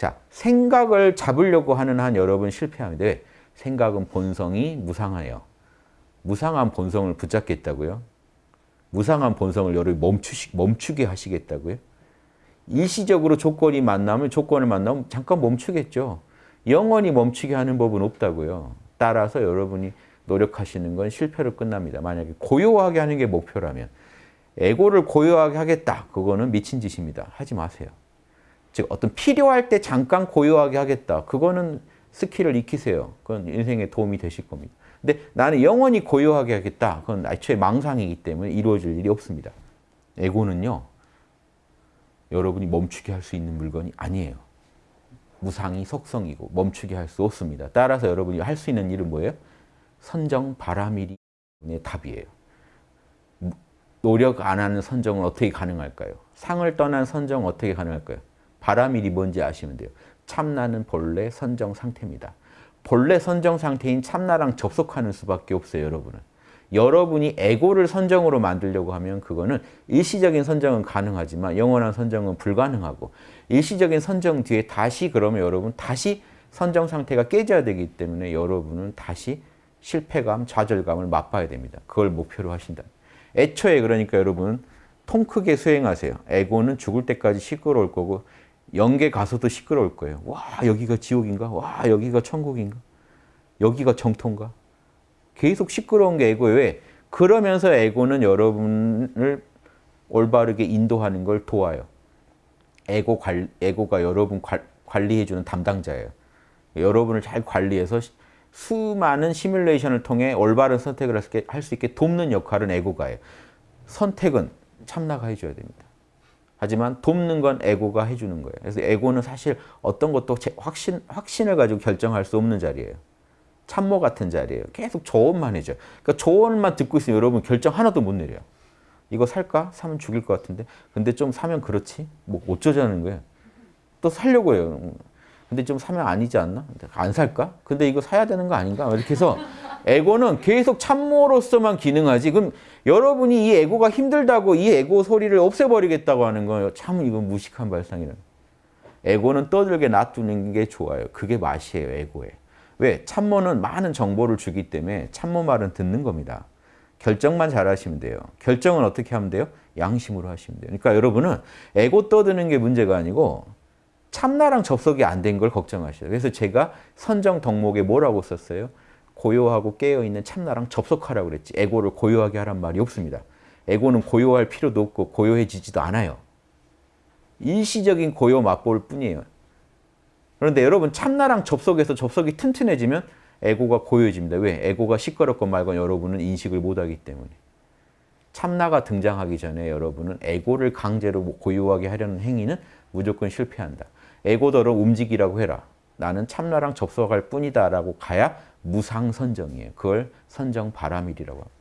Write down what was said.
자, 생각을 잡으려고 하는 한 여러분 실패하는데 생각은 본성이 무상해요. 무상한 본성을 붙잡겠다고요? 무상한 본성을 여러분 멈추시, 멈추게 하시겠다고요? 일시적으로 조건이 만나면 조건을 만나면 잠깐 멈추겠죠. 영원히 멈추게 하는 법은 없다고요. 따라서 여러분이 노력하시는 건 실패로 끝납니다. 만약에 고요하게 하는 게 목표라면 에고를 고요하게 하겠다. 그거는 미친 짓입니다. 하지 마세요. 즉 어떤 필요할 때 잠깐 고요하게 하겠다. 그거는 스킬을 익히세요. 그건 인생에 도움이 되실 겁니다. 근데 나는 영원히 고요하게 하겠다. 그건 애초에 망상이기 때문에 이루어질 일이 없습니다. 에고는요. 여러분이 멈추게 할 수 있는 물건이 아니에요. 무상이 속성이고 멈추게 할 수 없습니다. 따라서 여러분이 할 수 있는 일은 뭐예요? 선정 바라밀이 답이에요. 노력 안 하는 선정은 어떻게 가능할까요? 상을 떠난 선정은 어떻게 가능할까요? 바라밀이 뭔지 아시면 돼요. 참나는 본래 선정 상태입니다. 본래 선정 상태인 참나랑 접속하는 수밖에 없어요, 여러분은. 여러분이 에고를 선정으로 만들려고 하면 그거는 일시적인 선정은 가능하지만 영원한 선정은 불가능하고 일시적인 선정 뒤에 다시 그러면 여러분 다시 선정 상태가 깨져야 되기 때문에 여러분은 다시 실패감, 좌절감을 맛봐야 됩니다. 그걸 목표로 하신다. 애초에 그러니까 여러분 통 크게 수행하세요. 에고는 죽을 때까지 시끄러울 거고 영계 가서도 시끄러울 거예요. 와 여기가 지옥인가? 와 여기가 천국인가? 여기가 정토인가? 계속 시끄러운 게 에고예요. 왜? 그러면서 에고는 여러분을 올바르게 인도하는 걸 도와요. 에고 관, 에고가 여러분 관리해주는 담당자예요. 여러분을 잘 관리해서 수많은 시뮬레이션을 통해 올바른 선택을 할 수 있게 돕는 역할은 에고가 해요. 선택은 참나가 해줘야 됩니다. 하지만 돕는 건 에고가 해주는 거예요. 그래서 에고는 사실 어떤 것도 확신, 확신을 가지고 결정할 수 없는 자리예요. 참모 같은 자리예요. 계속 조언만 해줘요. 그러니까 조언만 듣고 있으면 여러분 결정 하나도 못 내려요. 이거 살까? 사면 죽일 것 같은데. 근데 좀 사면 그렇지? 뭐 어쩌자는 거예요. 또 살려고 해요. 근데 좀 사면 아니지 않나? 안 살까? 근데 이거 사야 되는 거 아닌가? 이렇게 해서 에고는 계속 참모로서만 기능하지. 그럼 여러분이 이 에고가 힘들다고 이 에고 소리를 없애버리겠다고 하는 거예요. 참 이건 무식한 발상이라. 에고는 떠들게 놔두는 게 좋아요. 그게 맛이에요, 에고에. 왜? 참모는 많은 정보를 주기 때문에 참모 말은 듣는 겁니다. 결정만 잘 하시면 돼요. 결정은 어떻게 하면 돼요? 양심으로 하시면 돼요. 그러니까 여러분은 에고 떠드는 게 문제가 아니고 참나랑 접속이 안 된 걸 걱정하셔요. 그래서 제가 선정 덕목에 뭐라고 썼어요? 고요하고 깨어있는 참나랑 접속하라고 그랬지. 에고를 고요하게 하란 말이 없습니다. 에고는 고요할 필요도 없고 고요해지지도 않아요. 일시적인 고요 맛볼 뿐이에요. 그런데 여러분 참나랑 접속해서 접속이 튼튼해지면 에고가 고요해집니다. 왜? 에고가 시끄럽건 말건 여러분은 인식을 못하기 때문에. 참나가 등장하기 전에 여러분은 에고를 강제로 고요하게 하려는 행위는 무조건 실패한다. 에고더러 움직이라고 해라. 나는 참나랑 접속할 뿐이다 라고 가야 무상선정이에요. 그걸 선정 바라밀이라고 합니다.